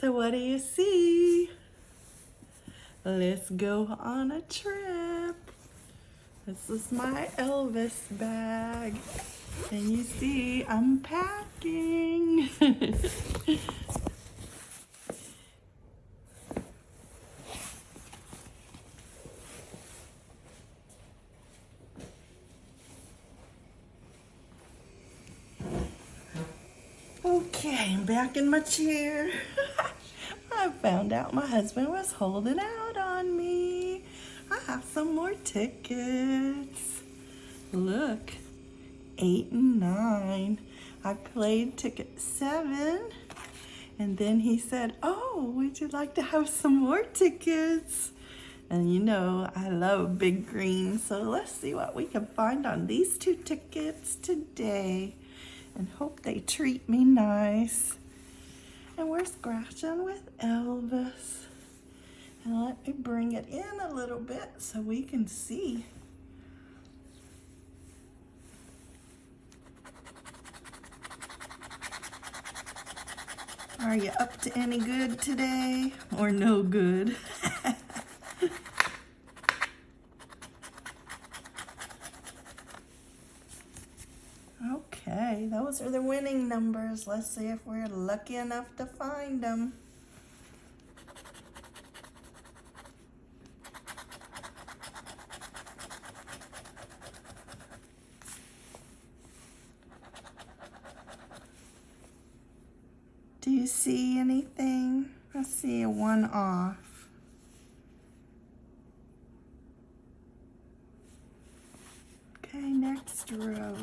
So what do you see? Let's go on a trip. This is my Elvis bag. And you see, I'm packing. okay, I'm back in my chair. I found out my husband was holding out on me. I have some more tickets. Look, eight and nine. I played ticket seven. And then he said, oh, would you like to have some more tickets? And you know, I love Big Green, so let's see what we can find on these two tickets today. And hope they treat me nice. And we're scratching with Elvis. And let me bring it in a little bit so we can see. Are you up to any good today or no good? okay, those are the winning numbers. Let's see if we're lucky enough to find them. Do you see anything? I see a one off. Okay, next row.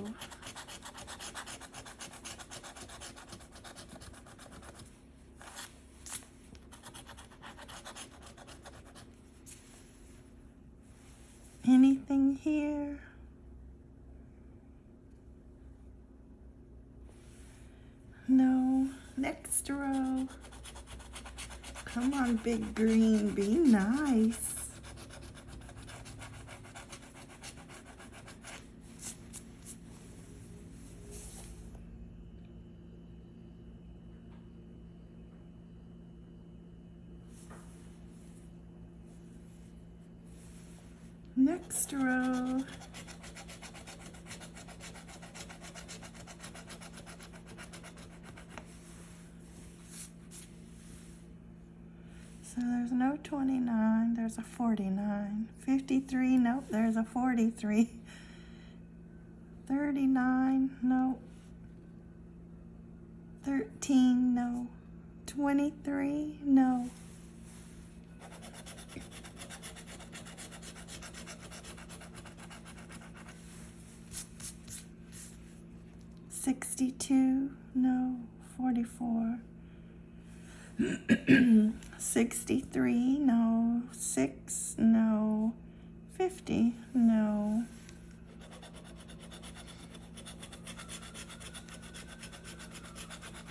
Anything here? No. Next row. Come on, big green. Be nice. Next row. So there's no 29, there's a 49. 53, nope, there's a 43. 39, no. 13, no. 23, no. Sixty-two, no. Forty-four. 63, no. 6, no. 50, no.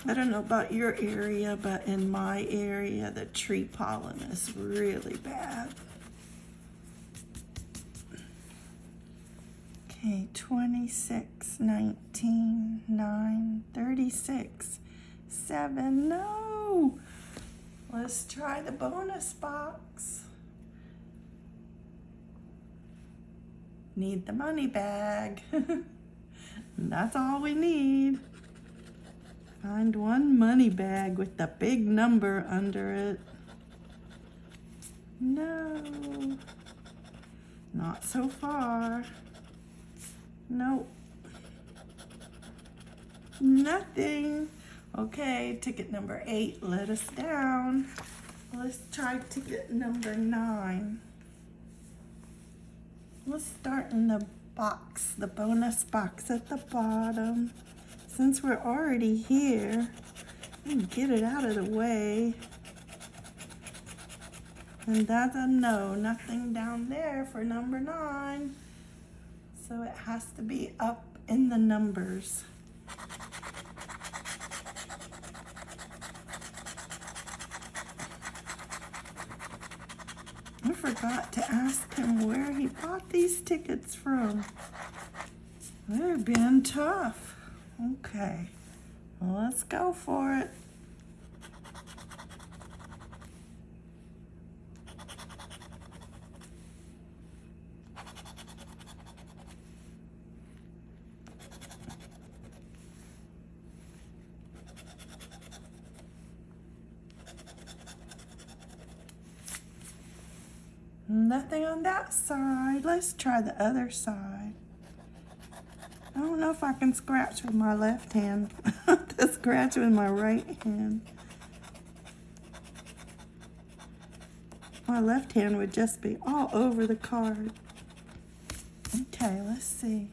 I don't know about your area, but in my area, the tree pollen is really bad. Okay, 26, 19, 9, 36, 7, no. Let's try the bonus box. Need the money bag. That's all we need. Find one money bag with the big number under it. No. Not so far. Nope. Nothing. Okay, ticket number eight let us down. Let's try ticket number nine. Let's start in the box, the bonus box at the bottom. Since we're already here, get it out of the way. And that's a no, nothing down there for number nine. So it has to be up in the numbers. Forgot to ask him where he bought these tickets from. They're being tough. Okay, well, let's go for it. Nothing on that side. Let's try the other side. I don't know if I can scratch with my left hand. to scratch with my right hand. My left hand would just be all over the card. Okay, let's see.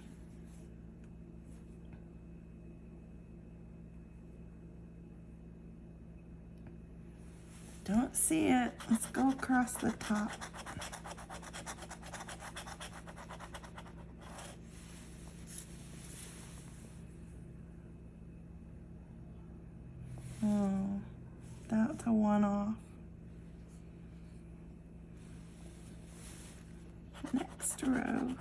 Don't see it. Let's go across the top. Oh, that's a one off. Next row.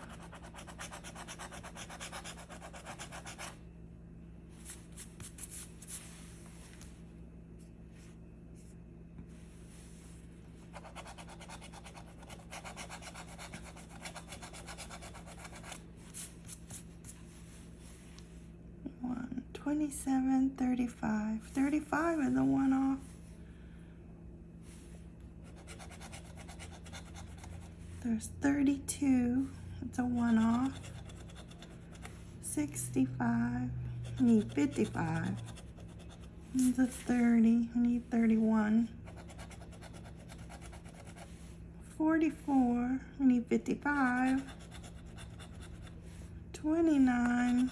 One, 27, 35. 35 is a one off. There's 32. It's a one off. 65. We need 55. It's a 30. We need 31. 44. We need 55. 29.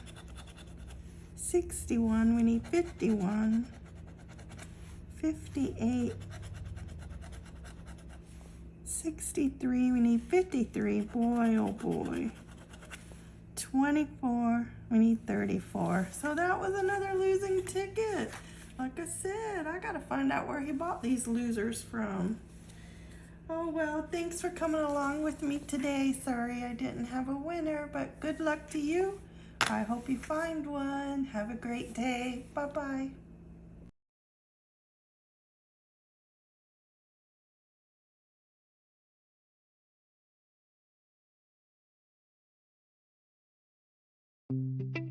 61. We need 51. 58. 63, we need 53. Boy, oh boy. 24, we need 34. So that was another losing ticket. Like I said, I gotta find out where he bought these losers from. Oh well, thanks for coming along with me today. Sorry I didn't have a winner, but good luck to you. I hope you find one. Have a great day. Bye-bye. Música